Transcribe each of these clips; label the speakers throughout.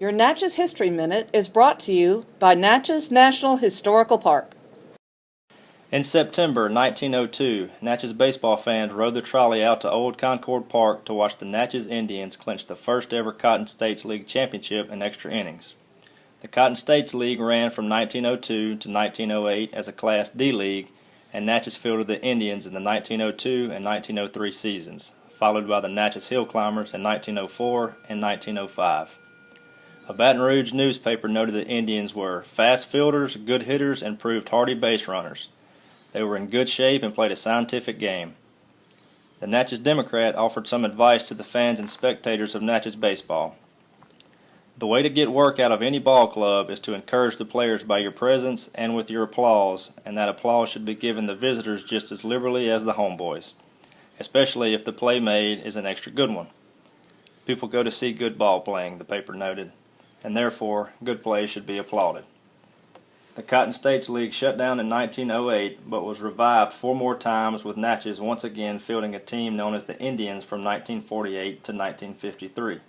Speaker 1: Your Natchez History Minute is brought to you by Natchez National Historical Park.
Speaker 2: In September 1902, Natchez baseball fans rode the trolley out to Old Concord Park to watch the Natchez Indians clinch the first ever Cotton States League championship in extra innings. The Cotton States League ran from 1902 to 1908 as a Class D league, and Natchez fielded the Indians in the 1902 and 1903 seasons, followed by the Natchez Hill Climbers in 1904 and 1905. A Baton Rouge newspaper noted the Indians were fast fielders, good hitters, and proved hardy base runners. They were in good shape and played a scientific game. The Natchez Democrat offered some advice to the fans and spectators of Natchez baseball. The way to get work out of any ball club is to encourage the players by your presence and with your applause, and that applause should be given the visitors just as liberally as the homeboys, especially if the play made is an extra good one. People go to see good ball playing, the paper noted, and therefore good play should be applauded. The Cotton States League shut down in 1908 but was revived four more times with Natchez once again fielding a team known as the Indians from 1948 to 1953.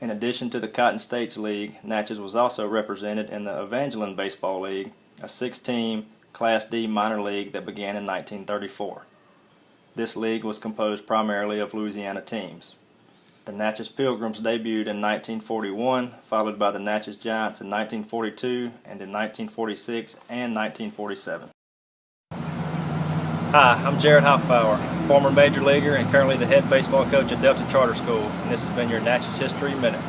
Speaker 2: In addition to the Cotton States League, Natchez was also represented in the Evangeline Baseball League, a six-team Class D minor league that began in 1934. This league was composed primarily of Louisiana teams. The Natchez Pilgrims debuted in 1941, followed by the Natchez Giants in 1942 and in 1946 and 1947. Hi, I'm Jarrett Hoffpauir, former major leaguer and currently the head baseball coach at Delta Charter School, and this has been your Natchez History Minute.